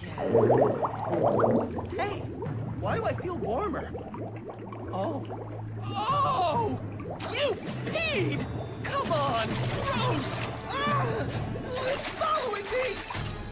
Hey, why do I feel warmer? Oh. Oh! You peed! Come on!